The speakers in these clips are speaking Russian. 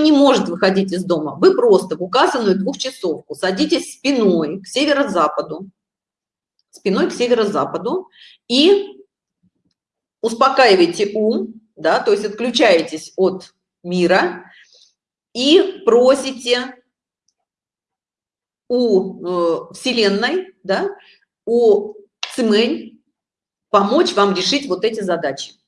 не может выходить из дома, вы просто в указанную двухчасовку садитесь спиной к северо-западу, спиной к северо-западу и успокаиваете ум, да, то есть отключаетесь от мира и просите у э, Вселенной, да, у Цимэнь помочь вам решить вот эти задачи.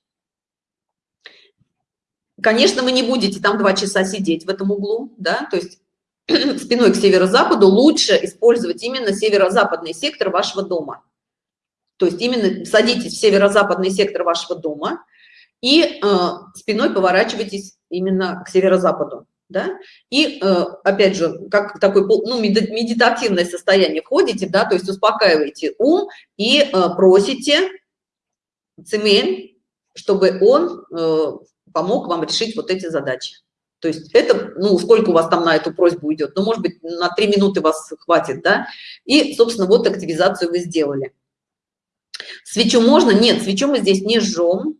Конечно, вы не будете там два часа сидеть в этом углу, да, то есть спиной к северо-западу лучше использовать именно северо-западный сектор вашего дома. То есть именно садитесь в северо-западный сектор вашего дома и э, спиной поворачивайтесь именно к северо-западу. Да? И э, опять же, как такой ну, медитативное состояние входите, да, то есть успокаиваете ум и э, просите цемень, чтобы он э, помог вам решить вот эти задачи. То есть это, ну, сколько у вас там на эту просьбу идет? Ну, может быть, на три минуты вас хватит, да? И, собственно, вот активизацию вы сделали. Свечу можно? Нет, свечу мы здесь не жжем.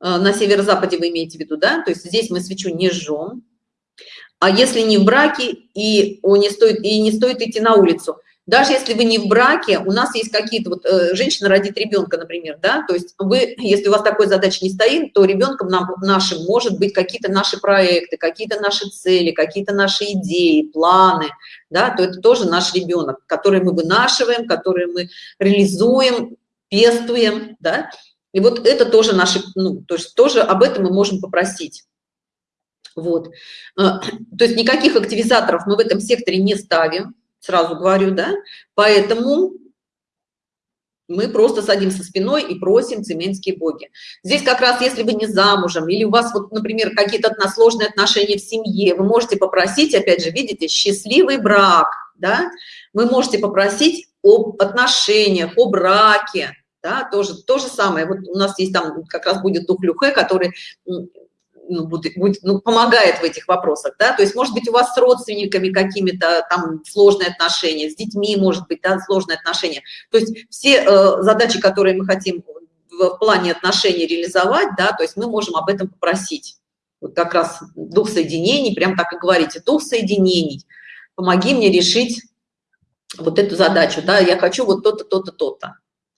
Э, на северо-западе вы имеете в виду, да? То есть здесь мы свечу не жжем. А если не в браке и, о, не стоит, и не стоит идти на улицу, даже если вы не в браке, у нас есть какие-то, вот э, женщина родит ребенка, например, да, то есть вы, если у вас такой задачи не стоит, то ребенком нам, нашим может быть какие-то наши проекты, какие-то наши цели, какие-то наши идеи, планы, да, то это тоже наш ребенок, который мы вынашиваем, который мы реализуем, пестуем, да, и вот это тоже наши, ну, то есть тоже об этом мы можем попросить. Вот, э, то есть никаких активизаторов мы в этом секторе не ставим, сразу говорю, да, поэтому мы просто садимся спиной и просим цеменские боги. Здесь как раз, если вы не замужем, или у вас, вот, например, какие-то сложные отношения в семье, вы можете попросить, опять же, видите, счастливый брак, да, вы можете попросить об отношениях, о браке, да, тоже то же самое. Вот у нас есть там как раз будет дух Люхе, который ну, будет, будет, ну, помогает в этих вопросах, да, то есть, может быть, у вас с родственниками какими-то там сложные отношения, с детьми, может быть, да, сложные отношения, то есть все э, задачи, которые мы хотим в плане отношений реализовать, да, то есть мы можем об этом попросить. Вот как раз дух соединений, прям так и говорите, дух соединений, помоги мне решить вот эту задачу, да, я хочу вот то-то, то-то, то-то.